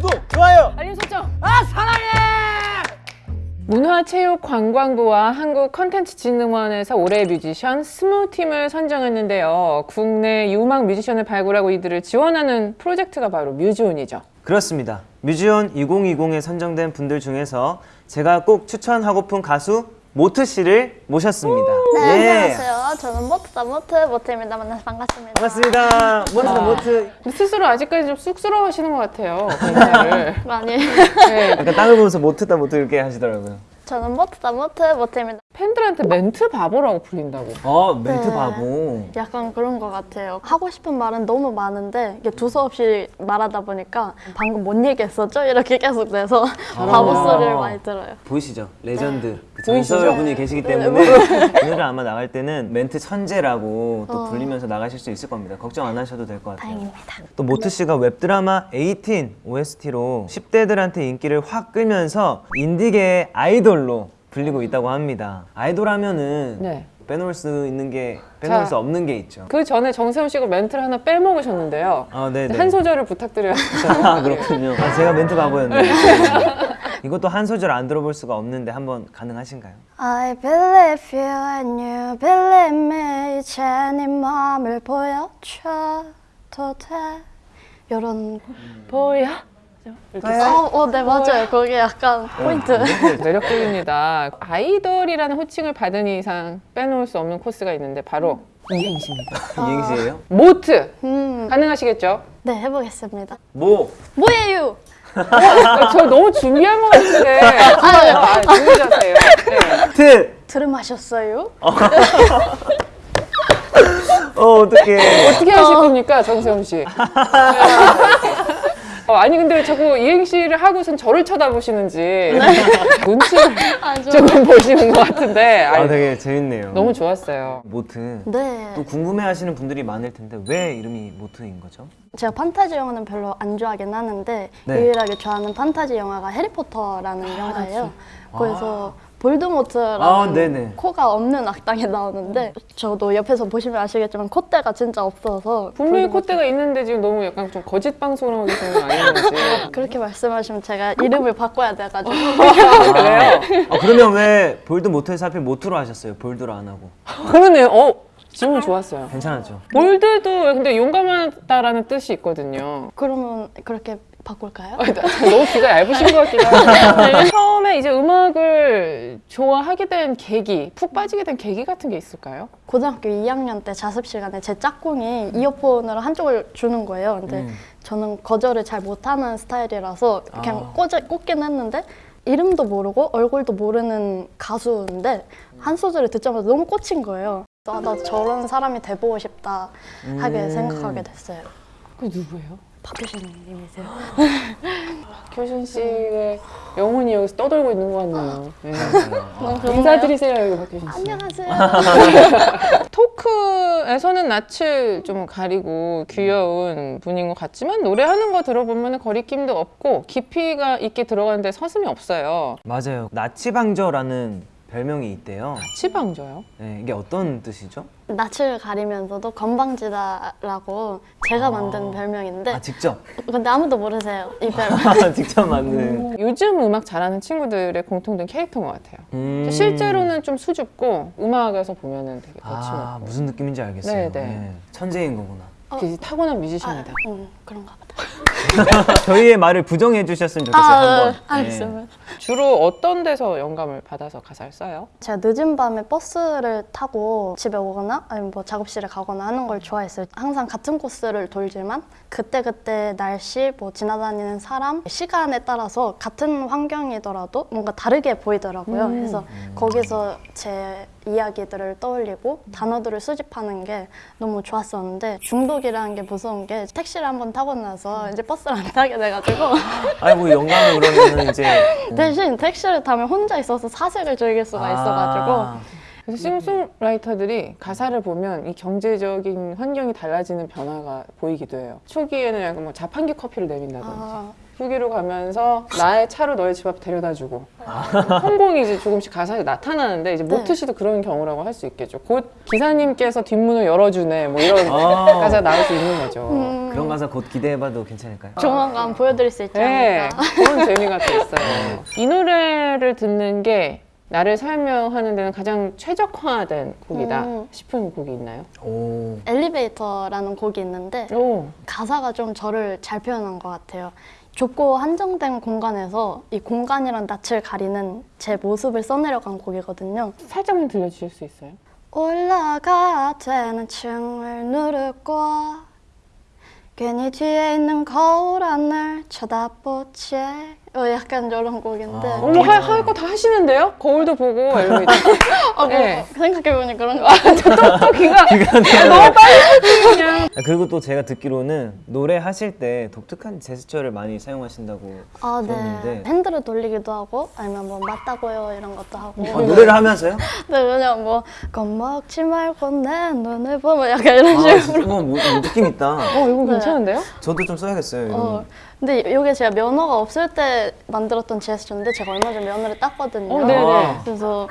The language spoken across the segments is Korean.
구독, 좋아요. 알림 설정. 아 사랑해. 문화체육관광부와 한국컨텐츠진흥원에서 올해의 뮤지션 스무팀을 선정했는데요. 국내 유망 뮤지션을 발굴하고 이들을 지원하는 프로젝트가 바로 뮤지온이죠. 그렇습니다. 뮤지온 2020에 선정된 분들 중에서 제가 꼭 추천하고픈 가수 모트 씨를 모셨습니다. 네, 예. 안녕하세요. 저는 모트다 모트 모트입니다. 만나서 반갑습니다. 반갑습니다. 모트 모트. 근데 스스로 아직까지 좀 쑥스러워하시는 것 같아요. 많이. 네, 약간 땅을 보면서 모트다 모트 이렇게 하시더라고요. 저는 모트 다 모트 모트입니다. 팬들한테 멘트 바보라고 불린다고. 어 멘트 네. 바보. 약간 그런 것 같아요. 하고 싶은 말은 너무 많은데 이게 두서없이 말하다 보니까 방금 뭔 얘기했었죠? 이렇게 계속 돼서 바보 소리를 많이 들어요. 보이시죠? 레전드 그 보이시죠? 전설 분이 계시기 네, 때문에 오늘은 아마 나갈 때는 멘트 천재라고 또 어. 불리면서 나가실 수 있을 겁니다. 걱정 안 하셔도 될 것 같아요. 다행입니다. 또 모트 씨가 웹드라마 18 OST로 10대들한테 인기를 확 끌면서 인디계의 아이돌 로 불리고 있다고 합니다. 아이돌 하면은 네. 빼놓을 수 있는 게 빼놓을 자. 수 없는 게 있죠. 그 전에 정세훈 씨가 멘트를 하나 빼먹으셨는데요. 아, 네, 네. 한 소절을 부탁드려요. 아, 그렇군요. 아, 제가 멘트 바보였네요. 이것도 한 소절 안 들어볼 수가 없는데 한번 가능하신가요? I believe you and you believe me 이제 네 마음을 보여줘도 돼 이런 보여? 이렇게 어, 어, 네 맞아요. 거기 약간 포인트. 매력적입니다. 아이돌이라는 호칭을 받은 이상 빼놓을 수 없는 코스가 있는데 바로 이행시입니다. 이행시예요? 모트 음, 가능하시겠죠? 네 해보겠습니다. 모. 뭐예요? 어, 저 너무 준비한 것 같은데 좋아요. 아, 자세요. 네. 트. 들음하셨어요? 어, 어떡해. 어떻게 하실 겁니까, 정세훈 씨? 어, 아니 근데 자꾸 이행시를 하고선 저를 쳐다보시는지 눈치를 아, 저... 조금 보시는 것 같은데 아, 아니, 되게 재밌네요. 너무 좋았어요. 모트. 네. 또 궁금해하시는 분들이 많을 텐데 왜 이름이 모트인 거죠? 제가 판타지 영화는 별로 안 좋아하긴 하는데 네. 유일하게 좋아하는 판타지 영화가 해리포터라는 영화예요. 그래서 볼드모트라는 아, 네네. 코가 없는 악당이 나오는데 저도 옆에서 보시면 아시겠지만 콧대가 진짜 없어서 분명히 볼드모트- 콧대가 있는데 지금 너무 약간 좀 거짓 방송을 하고 계시는 거 아니는지. 그렇게 말씀하시면 제가 이름을 바꿔야 돼가지고 그래요? 아, 그러면 왜 볼드 모트에서 하필 모트로 하셨어요? 볼드로 안 하고. 그러네요. 어, 질문 좋았어요. 괜찮았죠? 볼드도 근데 용감하다라는 뜻이 있거든요. 그러면 그렇게 바꿀까요? 너무 귀가 얇으신 것 같기도 하고. 처음에 이제 음악을 좋아하게 된 계기, 푹 빠지게 된 계기 같은 게 있을까요? 고등학교 2학년 때 자습 시간에 제 짝꿍이 이어폰을 한쪽을 주는 거예요. 근데 음. 저는 거절을 잘 못하는 스타일이라서 그냥 아. 꽂, 꽂긴 했는데 이름도 모르고 얼굴도 모르는 가수인데 한 소절을 듣자마자 너무 꽂힌 거예요. 아, 나 저런 사람이 돼보고 싶다 하게 음. 생각하게 됐어요. 그 누구예요? 박효신님이세요. 교신 씨의 영혼이 여기서 떠돌고 있는 것 같네요. 네. 너무 좋네요. 인사드리세요, 여기 박효신 씨. 안녕하세요. 토크에서는 낯을 좀 가리고 귀여운 분인 것 같지만 노래하는 거 들어보면 거리낌도 없고 깊이가 있게 들어가는데 서슴이 없어요. 맞아요. 나치방저라는 별명이 있대요. 치방져요? 네, 이게 어떤 뜻이죠? 낯을 가리면서도 건방지다라고 제가 만든 별명인데 아, 직접. 근데 아무도 모르세요 이 별명. 직접 만든. 요즘 음악 잘하는 친구들의 공통된 캐릭터인 것 같아요. 음. 실제로는 좀 수줍고 음악에서 보면 은 되게 아, 거침없고 무슨 느낌인지 알겠어요. 네, 네. 천재인 거구나. 되게 타고난 아, 뮤지션이다. 음, 그런가 보다. 저희의 말을 부정해 주셨으면 좋겠어요. 아, 한번. 네, 알겠습니다. 주로 어떤 데서 영감을 받아서 가사를 써요? 제가 늦은 밤에 버스를 타고 집에 오거나 아니면 뭐 작업실에 가거나 하는 걸 좋아했어요. 항상 같은 코스를 돌지만 그때그때 날씨, 뭐 지나다니는 사람, 시간에 따라서 같은 환경이더라도 뭔가 다르게 보이더라고요. 음. 그래서 거기서 제 이야기들을 떠올리고 단어들을 수집하는 게 너무 좋았었는데 중독이라는 게 무서운 게 택시를 한번 타고 나서 이제 버스를 안 타게 돼가지고. 아이고 영감을 그러면 이제 대신 택시를 타면 혼자 있어서 사색을 즐길 수가 있어가지고. 아, 그래서 싱송라이터들이 가사를 보면 이 경제적인 환경이 달라지는 변화가 보이기도 해요. 초기에는 약간 뭐 자판기 커피를 내민다든지. 아, 북부기로 가면서 나의 차로 너의 집 앞 데려다주고 성공이 이제 조금씩 가사에 나타나는데 이제 네. 모트 씨도 그런 경우라고 할 수 있겠죠. 곧 기사님께서 뒷문을 열어주네 뭐 이런 아. 가사가 나올 수 있는 거죠. 음, 그런 가사 곧 기대해봐도 괜찮을까요? 조만간 보여드릴 수 있지 네, 않을까. 그런 재미가 또 있어요. 이 노래를 듣는 게 나를 설명하는 데는 가장 최적화된 곡이다 음. 싶은 곡이 있나요? 오. 엘리베이터라는 곡이 있는데 오, 가사가 좀 저를 잘 표현한 것 같아요. 좁고 한정된 공간에서 이 공간이란 낯을 가리는 제 모습을 써내려간 곡이거든요. 살짝만 들려주실 수 있어요? 올라가야 되는 층을 누르고 괜히 뒤에 있는 거울 안을 쳐다보지 어, 약간 이런 곡인데 아. 어머 할 거 다 하시는데요? 거울도 보고 엘리베이터. 아, 뭐, 네. 생각해보니 그런 거또 귀가 너무 빨리 아, 그리고 또 제가 듣기로는 노래 하실 때 독특한 제스처를 많이 사용하신다고 아, 네. 들었는데 핸들을 돌리기도 하고 아니면 뭐 맞다고요 이런 것도 하고 아, 노래를 하면서요? 네, 그냥 뭐 겁먹지 말고 내 눈을 보면 약간 이런 아, 식으로 이거 뭐, 뭐 느낌 있다. 어 이거 네. 괜찮은데요? 저도 좀 써야겠어요. 이런 어, 거. 근데 이게 제가 면허가 없을 때 만들었던 제스처인데 제가 얼마 전에 면허를 땄거든요. 어, 네네. 아. 그래서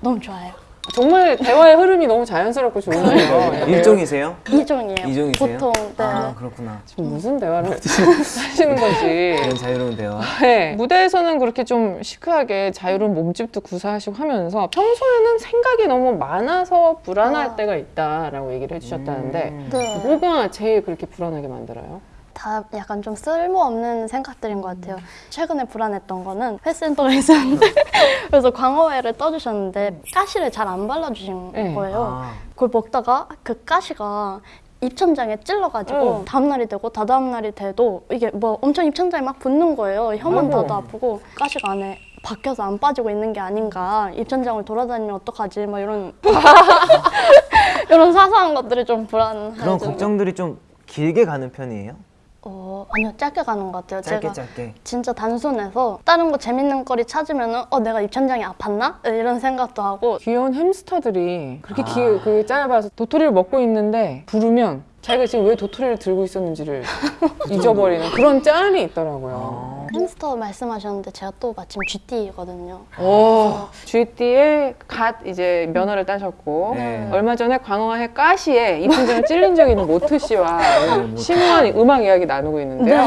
너무 좋아요. 정말 대화의 흐름이 너무 자연스럽고 좋네요. 네. 일종이세요? 이종이에요. 이종이세요? 보통 네. 아 그렇구나. 지금 무슨 대화를 하시는 건지. 이런 자유로운 대화. 네. 무대에서는 그렇게 좀 시크하게 자유로운 몸집도 구사하시고 하면서 평소에는 생각이 너무 많아서 불안할 아. 때가 있다라고 얘기를 해주셨다는데 음. 네. 뭐가 제일 그렇게 불안하게 만들어요? 다 약간 좀 쓸모없는 생각들인 것 같아요. 최근에 불안했던 거는 패스센터가 있었는데 그래서 광어회를 떠주셨는데 가시를 잘 안 발라주신 네. 거예요. 아. 그걸 먹다가 그 가시가 입천장에 찔러가지고 응. 다음날이 되고 다다음날이 돼도 이게 뭐 엄청 입천장에 막 붙는 거예요. 혀만 아이고. 닿아도 아프고 가시가 안에 박혀서 안 빠지고 있는 게 아닌가 입천장을 돌아다니면 어떡하지 막 이런 이런 사소한 것들이 좀 불안해요. 그런 걱정들이 좀 길게 가는 편이에요? 어 아니요 짧게 가는 것 같아요. 짧게 제가 짧게. 진짜 단순해서 다른 거 재밌는 거리 찾으면은 어 내가 입천장이 아팠나 이런 생각도 하고 귀여운 햄스터들이 그렇게 아. 기, 그 짧아서 도토리를 먹고 있는데 부르면 자기가 지금 왜 도토리를 들고 있었는지를 잊어버리는 그런 짤이 있더라고요. 햄스터 말씀하셨는데 제가 또 마침 GT거든요. 오, GT에 갓 이제 면허를 따셨고 네. 얼마 전에 광화의 가시에 입천장을 찔린 적이 있는 모트 씨와 네. 심오한 음악 이야기 나누고 있는데요.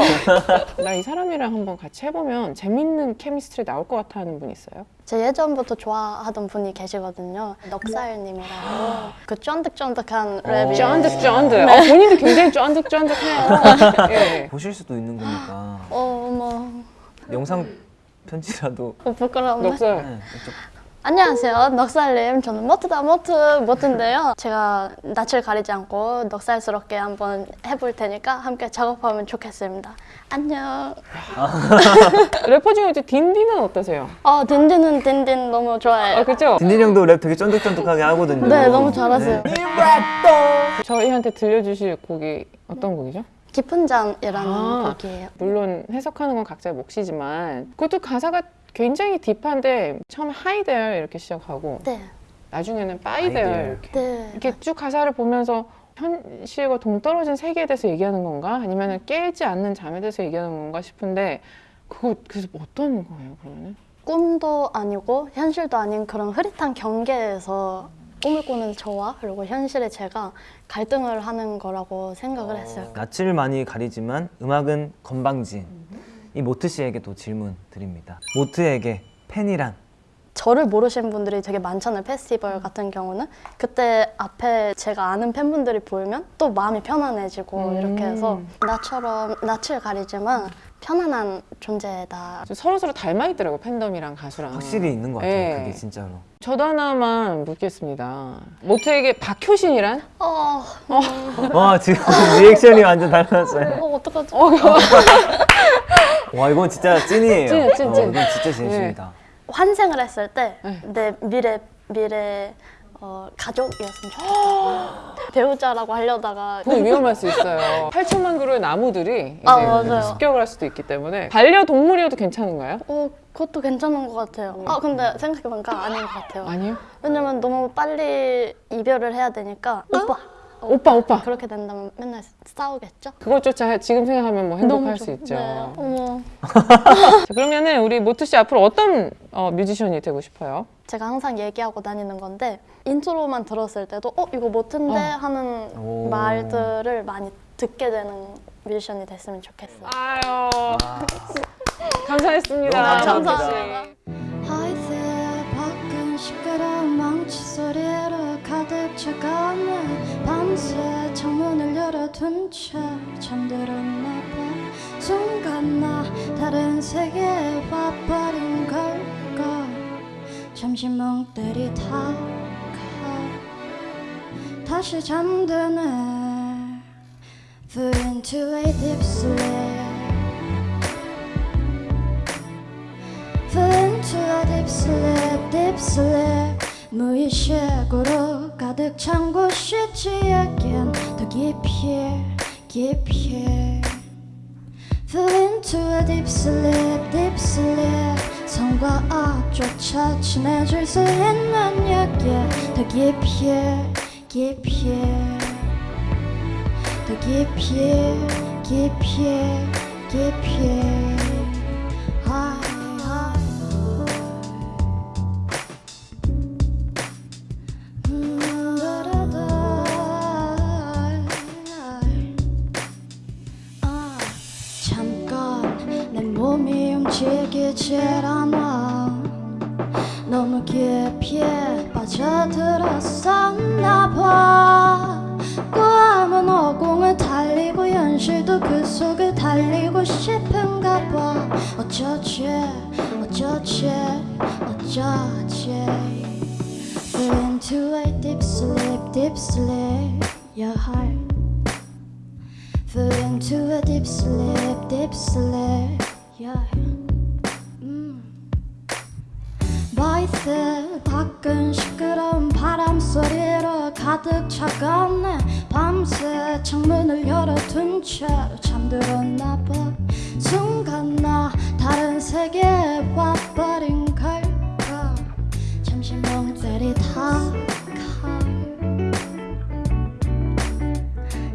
나 이 사람이랑 한번 같이 해보면 재밌는 케미스트리 나올 것 같아 하는 분 있어요? 제 예전부터 좋아하던 분이 계시거든요. 넉살님이라고 그 쫀득쫀득한 랩이 어. 쫀득쫀득. 네. 어, 본인도 굉장히 쫀득쫀득해요. 예. 보실 수도 있는 거니까 어머 영상 편지라도 어, 부끄러운데. 넉살. 네, 이쪽 안녕하세요, 넉살님. 저는 모트다 모트 모트인데요. 제가 낯을 가리지 않고 넉살스럽게 한번 해볼 테니까 함께 작업하면 좋겠습니다. 안녕. 래퍼 중에 이제 딘딘은 어떠세요? 아 딘딘은 딘딘 너무 좋아해요. 아, 그죠? 딘딘 형도 랩 되게 쫀득쫀득하게 하거든요. 네, 너무 잘하세요. 네. 저희한테 들려주실 곡이 어떤 곡이죠? 깊은 잠이라는 아. 곡이에요. 물론 해석하는 건 각자의 몫이지만 그것도 가사가 굉장히 딥한데 처음에 Hi there 이렇게 시작하고 네, 나중에는 there there. 이렇게 네. 이렇게 쭉 가사를 보면서 현실과 동떨어진 세계에 대해서 얘기하는 건가 아니면 깨지 않는 잠에 대해서 얘기하는 건가 싶은데 그거 그래서 어떤 거예요 그러면은? 꿈도 아니고 현실도 아닌 그런 흐릿한 경계에서 꿈을 꾸는 저와 그리고 현실의 제가 갈등을 하는 거라고 생각을 했어요. 낯을 많이 가리지만 음악은 건방진. 이 모트 씨에게도 질문 드립니다. 모트에게 팬이란? 저를 모르시는 분들이 되게 많잖아요. 페스티벌 같은 경우는 그때 앞에 제가 아는 팬분들이 보이면 또 마음이 편안해지고 음. 이렇게 해서 나처럼 낯을 가리지만 편안한 존재다. 서로 서로 닮아 있더라고 팬덤이랑 가수랑 확실히 있는 것 같아요. 네. 그게 진짜로. 저도 하나만 묻겠습니다 모트에게 박효신이란? 어, 와 지금 리액션이 완전 달랐어요. 어 어떡하지? 와 이건 진짜 찐이에요. 찐, 어, 찐. 이건 진짜 진심이다. 환생을 했을 때 네. 내 미래 미래 어, 가족이었으면 좋겠다. 배우자라고 하려다가 그거 위험할 수 있어요 8천만 그루의 나무들이 이제 아. 습격을 할 수도 있기 때문에 반려동물이어도 괜찮은가요? 어, 그것도 괜찮은 것 같아요. 아 근데 생각해보니까 아닌 것 같아요. 아니요 왜냐면 너무 빨리 이별을 해야 되니까 오빠 오빠 오빠 그렇게 된다면 맨날 싸우겠죠? 그것조차 지금 생각하면 뭐 행복할 수 좋- 있죠. 네. 어머. 자, 그러면은 우리 모트 씨 앞으로 어떤 어, 뮤지션이 되고 싶어요? 제가 항상 얘기하고 다니는 건데 intro만 들었을 때도 어 이거 모튼데 어. 하는 오. 말들을 많이 듣게 되는 뮤지션이 됐으면 좋겠어요. 아유 감사했습니다. 너무 감사합니다. 시끄러운 망치 소리로 가득 밤새 창문을 열어둔 채 잠들었나 봐 순간 나 다른 세계에 와버린 걸까 잠시 멍 때리다가 다시 잠드네 Fall into a deep sleep Fall into a deep sleep, deep sleep 무의식으로 가득 찬 곳이 지에겐 더 깊이, 깊이 Fall into a deep sleep, deep sleep 성과 악조차 친해질 수 있는 얘기 더 깊이, 깊이 더 깊이, 깊이, 깊이 현실도 그 속을 달리고 싶은가 봐 어쩌지 어쩌지 어쩌지 Fall into a deep sleep deep sleep your heart Fall into a deep sleep deep sleep yeah 음. 가득 차가네 밤새 창문을 열어둔 채로 잠들었나 봐. 순간 나 다른 세계에 와버린 걸까? 잠시 멍 때리다가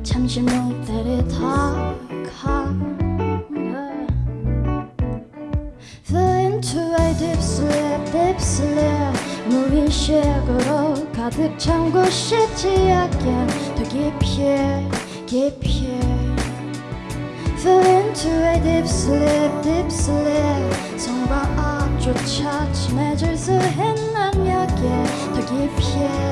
잠시 멍 때리다가 yeah. Fall into a deep sleep, deep sleep 무의식으로 가득 찬 곳이지에겐 더 깊이, 깊이 Fall into a deep sleep, deep sleep 성과 악조차 친해질 수 있는 얘기 더 깊이